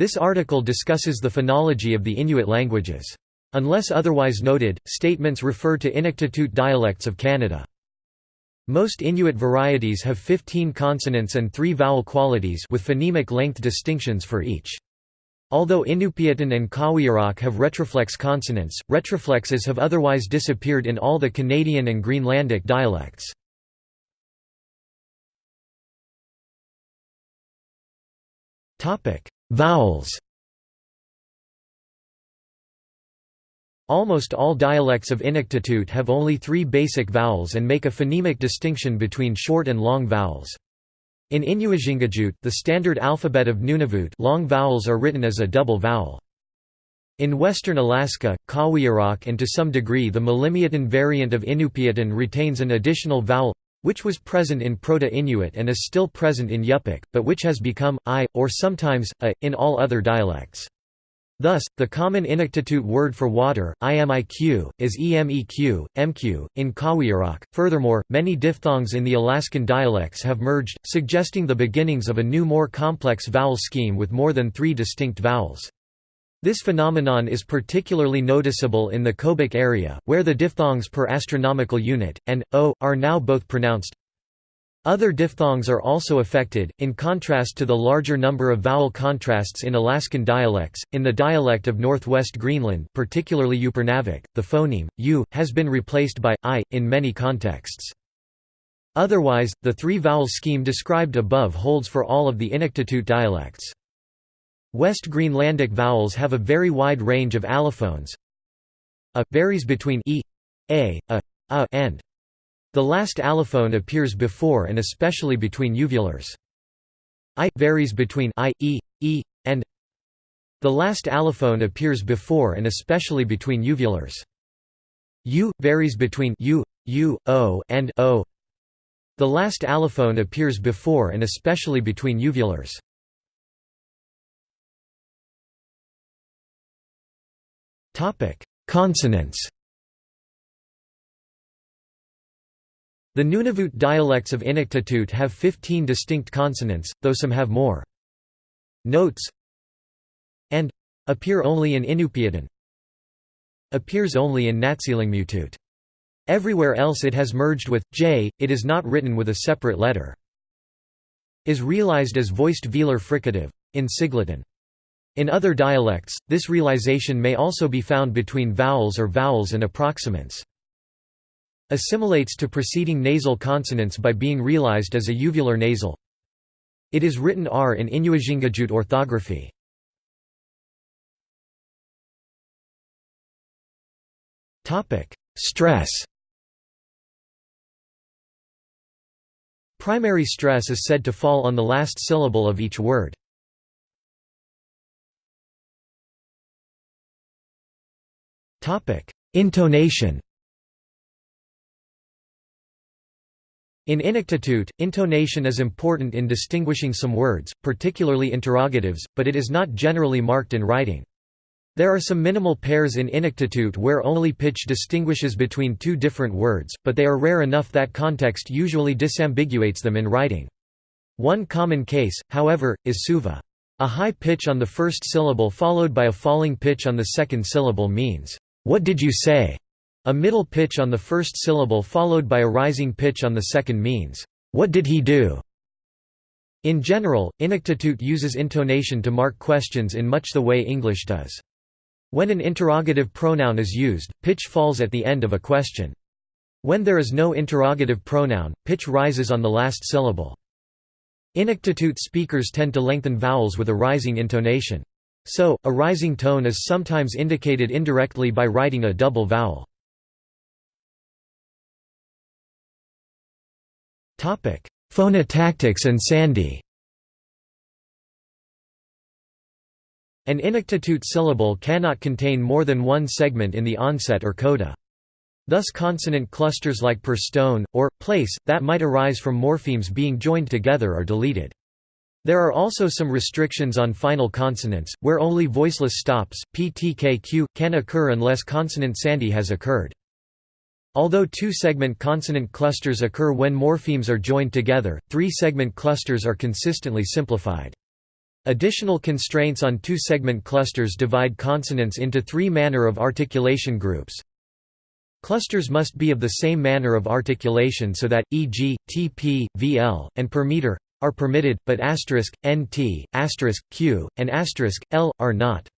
This article discusses the phonology of the Inuit languages. Unless otherwise noted, statements refer to Inuktitut dialects of Canada. Most Inuit varieties have 15 consonants and 3 vowel qualities with phonemic length distinctions for each. Although Inupiatun and Qawiaraq have retroflex consonants, retroflexes have otherwise disappeared in all the Canadian and Greenlandic dialects. Vowels Almost all dialects of Inuktitut have only three basic vowels and make a phonemic distinction between short and long vowels. In Inuujingajut, the standard alphabet of Nunavut long vowels are written as a double vowel. In western Alaska, Qawiaraq and to some degree the Malimiutun variant of Inupiatun retains an additional vowel which was present in Proto-Inuit and is still present in Yupik, but which has become i, or sometimes a, in all other dialects. Thus, the common Inuktitut word for water, imiq, is emeq, mq, in Qawiaraq. Furthermore, many diphthongs in the Alaskan dialects have merged, suggesting the beginnings of a new more complex vowel scheme with more than three distinct vowels. This phenomenon is particularly noticeable in the Kobuk area, where the diphthongs per astronomical unit, and, o, are now both pronounced other diphthongs are also affected, in contrast to the larger number of vowel contrasts in Alaskan dialects. In the dialect of northwest Greenland, particularly Upernavik, the phoneme u has been replaced by i in many contexts. Otherwise, the three-vowel scheme described above holds for all of the Inuktitut dialects. West Greenlandic vowels have a very wide range of allophones. A varies between e, a, a, a and the last allophone appears before and especially between uvulars. I varies between i, e, e, and the last allophone appears before and especially between uvulars. U varies between u, u, o, and o. The last allophone appears before and especially between uvulars. Consonants. The Nunavut dialects of Inuktitut have 15 distinct consonants, though some have more. Notes and appear only in Inupiatun appears only in Natsilingmiutut. Everywhere else it has merged with j, it is not written with a separate letter. Is realized as voiced velar fricative, in Siglitun. In other dialects, this realization may also be found between vowels or vowels and approximants assimilates to preceding nasal consonants by being realized as a uvular nasal. It is written R in Inuujingajut orthography. Stress Primary stress is said to fall on the last syllable of each word. Intonation In Inuktitut, intonation is important in distinguishing some words, particularly interrogatives, but it is not generally marked in writing. There are some minimal pairs in Inuktitut where only pitch distinguishes between two different words, but they are rare enough that context usually disambiguates them in writing. One common case, however, is suva. A high pitch on the first syllable followed by a falling pitch on the second syllable means, "'What did you say?' A middle pitch on the first syllable followed by a rising pitch on the second means, "'What did he do?' In general, Inuktitut uses intonation to mark questions in much the way English does. When an interrogative pronoun is used, pitch falls at the end of a question. When there is no interrogative pronoun, pitch rises on the last syllable. Inuktitut speakers tend to lengthen vowels with a rising intonation. So, a rising tone is sometimes indicated indirectly by writing a double vowel. Phonotactics and Sandhi An Inuktitut syllable cannot contain more than one segment in the onset or coda. Thus consonant clusters like per stone, or, place, that might arise from morphemes being joined together are deleted. There are also some restrictions on final consonants, where only voiceless stops, ptkq, can occur unless consonant sandhi has occurred. Although two-segment consonant clusters occur when morphemes are joined together, three-segment clusters are consistently simplified. Additional constraints on two-segment clusters divide consonants into three manner of articulation groups. Clusters must be of the same manner of articulation so that, e.g., tp, vl, and per meter are permitted, but nt, q, and l, are not.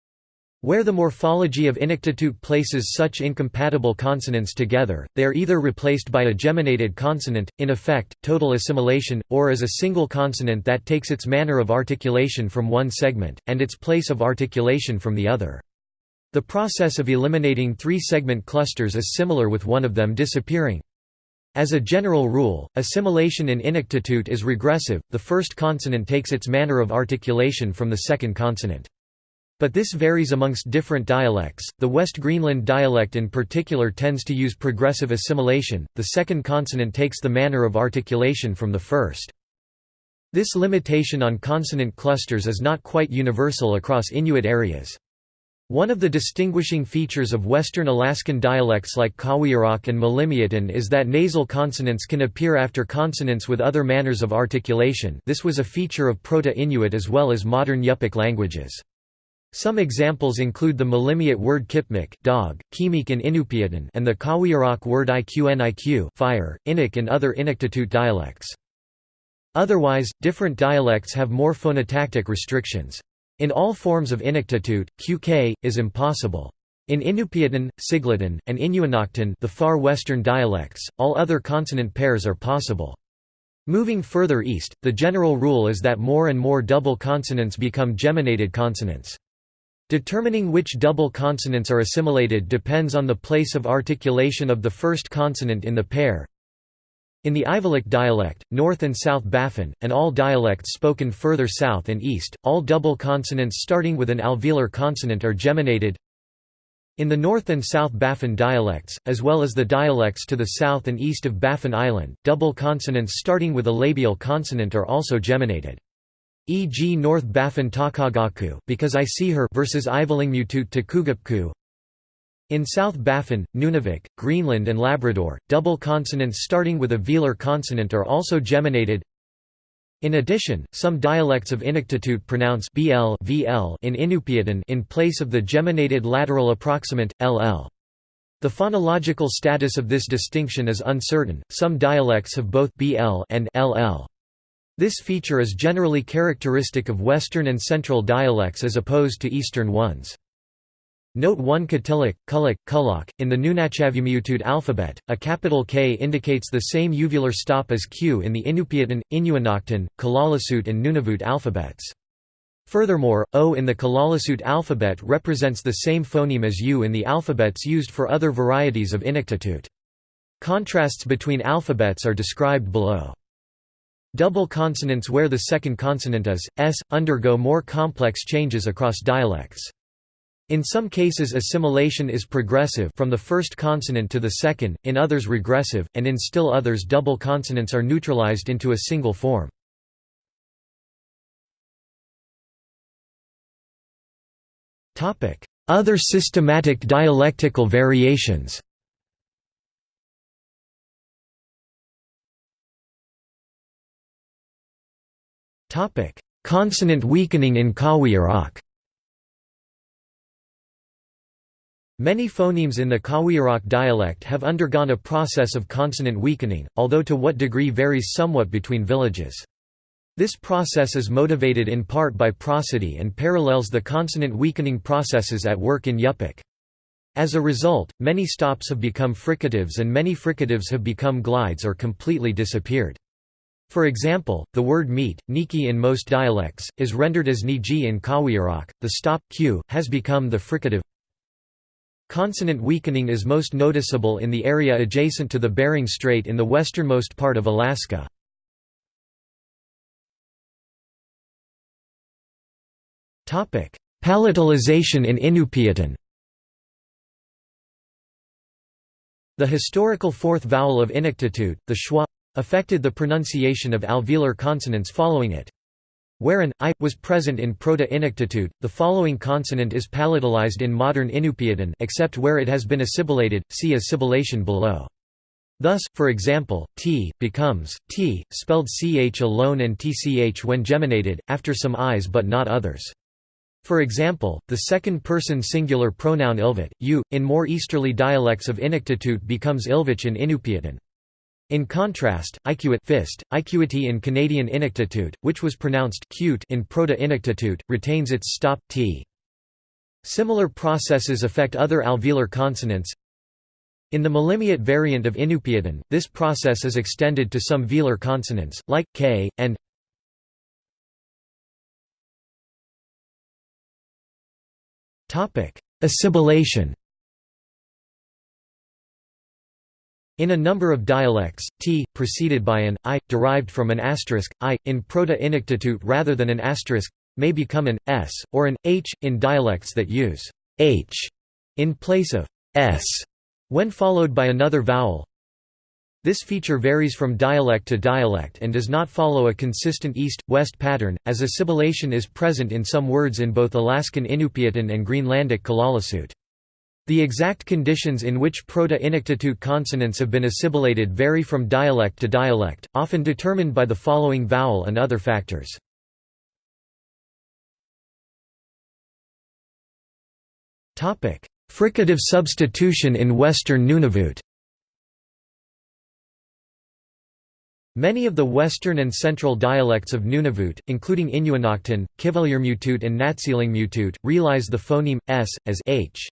Where the morphology of Inuktitut places such incompatible consonants together, they are either replaced by a geminated consonant, in effect, total assimilation, or as a single consonant that takes its manner of articulation from one segment, and its place of articulation from the other. The process of eliminating three-segment clusters is similar with one of them disappearing. As a general rule, assimilation in Inuktitut is regressive, the first consonant takes its manner of articulation from the second consonant. But this varies amongst different dialects. The West Greenland dialect in particular tends to use progressive assimilation, the second consonant takes the manner of articulation from the first. This limitation on consonant clusters is not quite universal across Inuit areas. One of the distinguishing features of Western Alaskan dialects like Qawiaraq and Malimiutun is that nasal consonants can appear after consonants with other manners of articulation this was a feature of Proto-Inuit as well as modern Yupik languages. Some examples include the Malimiut word kipmik dog, kimik in Inupiatun and the Qawiaraq word iqnik fire, Inuk and other Inuktitut dialects. Otherwise, different dialects have more phonotactic restrictions. In all forms of Inuktitut, qk, is impossible. In Inupiatun, Siglitun, and Inuinnaqtun the far western dialects, all other consonant pairs are possible. Moving further east, the general rule is that more and more double consonants become geminated consonants. Determining which double consonants are assimilated depends on the place of articulation of the first consonant in the pair. In the Ivalik dialect, North and South Baffin, and all dialects spoken further south and east, all double consonants starting with an alveolar consonant are geminated. In the North and South Baffin dialects, as well as the dialects to the south and east of Baffin Island, double consonants starting with a labial consonant are also geminated e.g. North Baffin Takagaku because I see her versus Ivalingmutut Takugapku. In South Baffin, Nunavik, Greenland and Labrador, double consonants starting with a velar consonant are also geminated. In addition, some dialects of Inuktitut pronounce bl vl in Inupiatun in place of the geminated lateral approximant, ll. The phonological status of this distinction is uncertain, some dialects have both bl and ll. This feature is generally characteristic of Western and Central dialects as opposed to Eastern ones. Note 1 Katilik, Kulak, Kulak. In the Nunatsiavummiutut alphabet, a capital K indicates the same uvular stop as Q in the Inupiatun, Inuinnaqtun, Kalaallisut and Nunavut alphabets. Furthermore, O in the Kalaallisut alphabet represents the same phoneme as U in the alphabets used for other varieties of Inuktitut. Contrasts between alphabets are described below. Double consonants where the second consonant is, s, undergo more complex changes across dialects. In some cases assimilation is progressive from the first consonant to the second, in others regressive, and in still others double consonants are neutralized into a single form. Other systematic dialectical variations Consonant weakening in Qawiaraq Many phonemes in the Qawiaraq dialect have undergone a process of consonant weakening, although to what degree varies somewhat between villages. This process is motivated in part by prosody and parallels the consonant weakening processes at work in Yupik. As a result, many stops have become fricatives and many fricatives have become glides or completely disappeared. For example, the word meat, niki in most dialects, is rendered as niji in Qawiaraq. The stop q has become the fricative. Consonant weakening is most noticeable in the area adjacent to the Bering Strait in the westernmost part of Alaska. Palatalization in Inupiatun The historical fourth vowel of Inuktitut, the schwa, affected the pronunciation of alveolar consonants following it. Where an i was present in Proto-Inuktitut, the following consonant is palatalized in modern Inupiatun except where it has been assimilated. See assimilation below. Thus, for example, t becomes t, spelled ch alone and tch when geminated, after some i's but not others. For example, the second-person singular pronoun ilvit, u, in more easterly dialects of Inuktitut becomes ilvich in Inupiatun. In contrast, iquit fist, iquity in Canadian Inuktitut, which was pronounced cute in Proto-Inuktitut, retains its stop t. Similar processes affect other alveolar consonants, in the Malimiut variant of Inupiatun, this process is extended to some velar consonants, like k, and Assimilation In a number of dialects, t, preceded by an i, derived from an asterisk, i, in Proto-Inuktitut rather than an asterisk, may become an s, or an h, in dialects that use h in place of s when followed by another vowel. This feature varies from dialect to dialect and does not follow a consistent east-west pattern, as assimilation is present in some words in both Alaskan Inupiatun and Greenlandic Kalaallisut. The exact conditions in which Proto-Inuktitut consonants have been assimilated vary from dialect to dialect, often determined by the following vowel and other factors. Fricative substitution in Western Nunavut Many of the western and central dialects of Nunavut, including Inuinnaqtun, Kivalliurmiutut and Natsiilingmiutut, realize the phoneme, s, as h.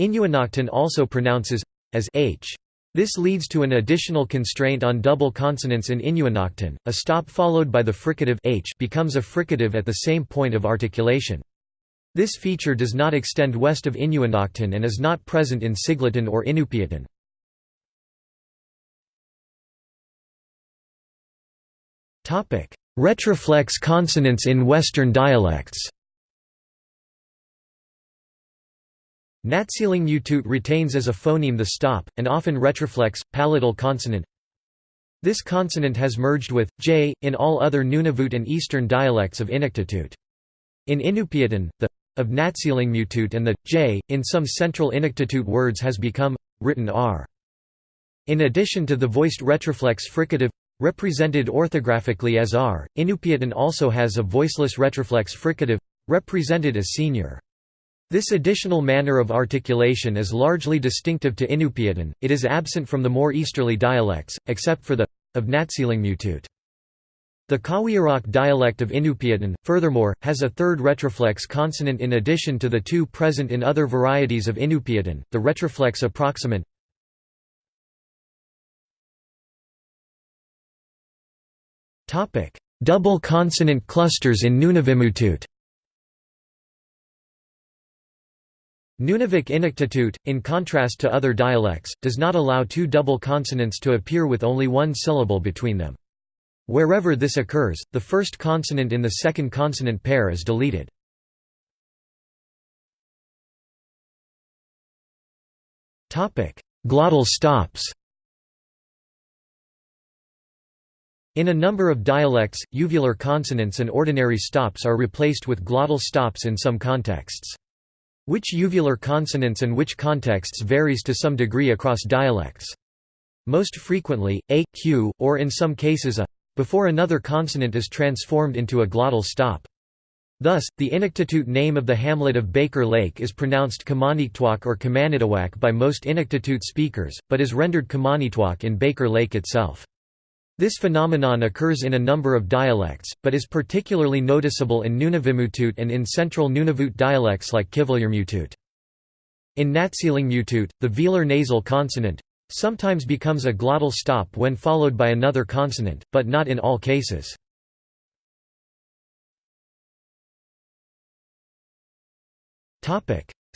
Inuinnaqtun also pronounces as h. This leads to an additional constraint on double consonants in Inuinnaqtun. A stop followed by the fricative h becomes a fricative at the same point of articulation. This feature does not extend west of Inuinnaqtun and is not present in Siglitun or Inupiatun. Retroflex consonants in Western dialects Natsiilingmiutut retains as a phoneme the stop, and often retroflex, palatal consonant. This consonant has merged with, j, in all other Nunavut and Eastern dialects of Inuktitut. In Inupiatun, the of Natsiilingmiutut and the j in some central Inuktitut words has become written r. In addition to the voiced retroflex fricative represented orthographically as r, Inupiatun also has a voiceless retroflex fricative represented as senior. This additional manner of articulation is largely distinctive to Inupiatun, it is absent from the more easterly dialects, except for the of Natsiilingmiutut. The Qawiaraq dialect of Inupiatun, furthermore, has a third retroflex consonant in addition to the two present in other varieties of Inupiatun, the retroflex approximant. Double consonant clusters in Nunavimmiutitut Nunavik Inuktitut, in contrast to other dialects, does not allow two double consonants to appear with only one syllable between them. Wherever this occurs, the first consonant in the second consonant pair is deleted. Glottal stops In a number of dialects, uvular consonants and ordinary stops are replaced with glottal stops in some contexts. Which uvular consonants and which contexts varies to some degree across dialects. Most frequently, a, q, or in some cases a, before another consonant is transformed into a glottal stop. Thus, the Inuktitut name of the hamlet of Baker Lake is pronounced Kamaniktuak or Kamanitawak by most Inuktitut speakers, but is rendered Kamanitwak in Baker Lake itself. This phenomenon occurs in a number of dialects, but is particularly noticeable in Nunavimmiutitut and in central Nunavut dialects like Kivalliurmiutut. In Natsiilingmiutut, the velar nasal consonant sometimes becomes a glottal stop when followed by another consonant, but not in all cases.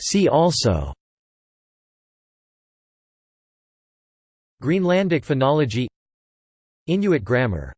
See also Greenlandic phonology Inuit grammar